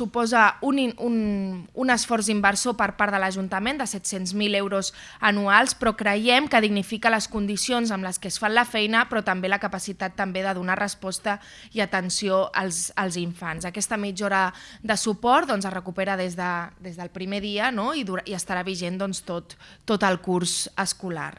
suposa un, un, un esforç inversor per part de l'Ajuntament de 700.000 euros anuals, però creiem que dignifica les condicions amb les que es fan la feina, però també la capacitat també de donar resposta i atenció als, als infants. Aquesta mitja hora de suport doncs, es recupera des, de, des del primer dia no? I, dura, i estarà vigent doncs, tot, tot el curs escolar.